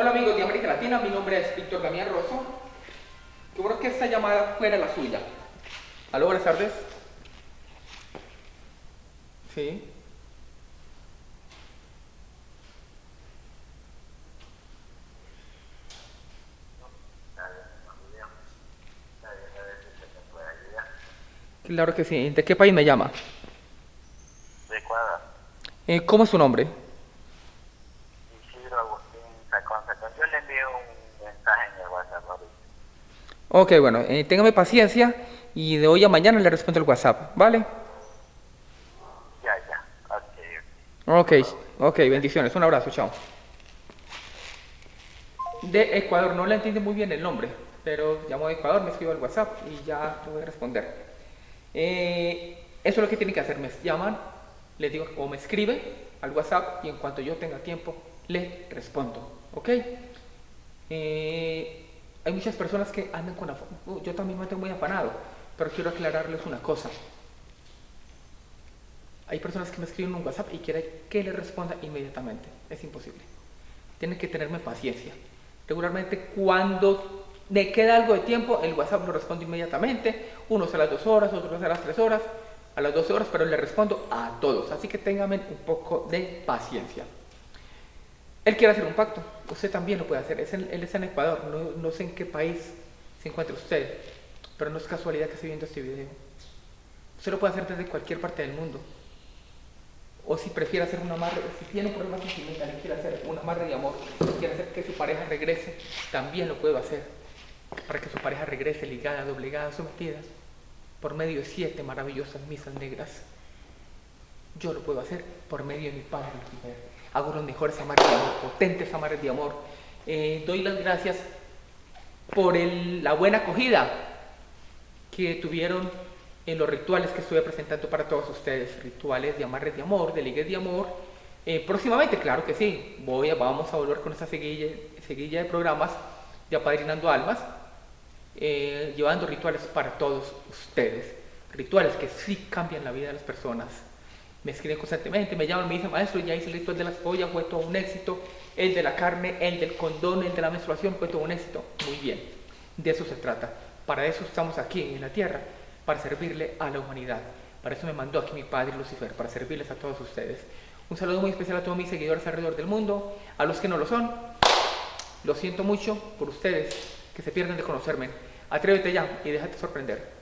Hola amigos de América Latina, mi nombre es Víctor Damián Rosso. Yo creo que esta llamada fuera la suya. Aló, buenas tardes. Sí. Claro que sí. ¿De qué país me llama? De Ecuador. Eh, ¿Cómo es su nombre? Isidro Agustín Sacón Sacón. Yo le envío un mensaje en el WhatsApp ahorita. Ok, bueno, eh, téngame paciencia y de hoy a mañana le respondo el WhatsApp, ¿vale? Ya, ya. Ok, ok. Bendiciones. Un abrazo, chao. De Ecuador, no le entiende muy bien el nombre, pero llamo de Ecuador, me escribo al WhatsApp y ya te voy a responder. Eh, eso es lo que tienen que hacer, me llaman, les digo, o me escribe al WhatsApp y en cuanto yo tenga tiempo, le respondo, ¿ok? Eh, hay muchas personas que andan con afán, uh, yo también me tengo muy afanado, pero quiero aclararles una cosa. Hay personas que me escriben un WhatsApp y quieren que le responda inmediatamente. Es imposible. Tienen que tenerme paciencia. Regularmente cuando me queda algo de tiempo, el WhatsApp lo respondo inmediatamente. Unos a las dos horas, otros a las tres horas, a las 12 horas, pero le respondo a todos. Así que ténganme un poco de paciencia. Él quiere hacer un pacto. Usted también lo puede hacer. Él está en Ecuador. No, sé en qué país se encuentra usted. Pero no es casualidad que esté viendo este video. Usted lo puede hacer desde cualquier parte del mundo. O si prefiere hacer un amarre, si tiene un problema sentimental y quiere hacer un amarre de amor, quiere hacer que su pareja regrese, también lo puedo hacer. Para que su pareja regrese ligada, doblegada, sometida, por medio de siete maravillosas misas negras. Yo lo puedo hacer por medio de mi Padre. Hago los mejores amarres de amor, potentes amarres de amor. Eh, doy las gracias por la buena acogida que tuvieron en los rituales que estuve presentando para todos ustedes, rituales de amarres de amor, de ligues de amor. Eh, próximamente, claro que sí, voy vamos a volver con esta seguilla de programas de Apadrinando Almas, eh, llevando rituales para todos ustedes, rituales que sí cambian la vida de las personas. Me escriben constantemente, me llaman, me dicen, maestro, ya hice el ritual de las pollas, fue todo un éxito, el de la carne, el del condón, el de la menstruación, fue todo un éxito. Muy bien, de eso se trata. Para eso estamos aquí en la tierra, para servirle a la humanidad. Para eso me mandó aquí mi padre Lucifer, para servirles a todos ustedes. Un saludo muy especial a todos mis seguidores alrededor del mundo, a los que no lo son. Lo siento mucho por ustedes que se pierden de conocerme. Atrévete ya y déjate sorprender.